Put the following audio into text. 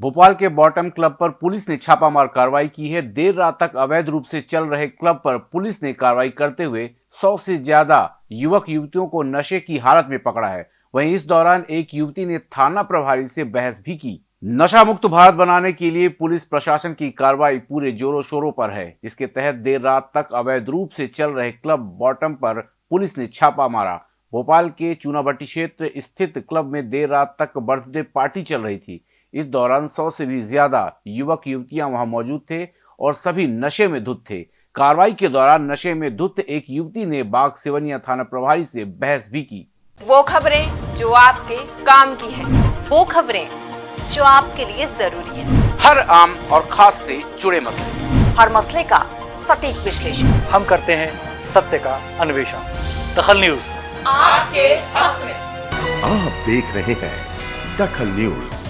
भोपाल के bottom club पर police ने छापामार कार्रवाई की है। देर रात तक अवैध रूप से चल रहे क्लब पर पुलिस ने कार्रवाई करते हुए सौ से ज़्यादा युवक युवतियों को नशे की हालत में पकड़ा है। वहीं इस दौरान एक युवती ने थाना प्रभारी से बहस भी की। नशा मुक्त भारत बनाने के लिए पुलिस प्रशासन की कार्रवाई पूरे जोरों शोरों पर है। इसके तहत देर रात तक अवैध रूप से चल रहे क्लब बॉटम पर पुलिस ने छापा मारा। भोपाल के चूनाभट्टी क्षेत्र स्थित क्लब में देर रात तक बर्थडे पार्टी चल रही थी। इस दौरान सौ से भी ज़्यादा युवक युवतियाँ वहाँ मौजूद थे और सभी नशे में धुत थे। कार्रवाई के दौरान नशे में धुत एक युवती ने बाग सिवनिया थाना प्रभारी से बहस भी की। वो खबरें जो आपके काम की है। वो खबरें जो आपके लिए ज़रूरी है। हर आम और खास से जुड़े मसले। हर मसले का सटीक विश्लेषण। हम करते हैं सत्य का अन्वेषण। दखल न्यूज़। आपके हक में। आप देख रहे हैं दखल न्यूज़।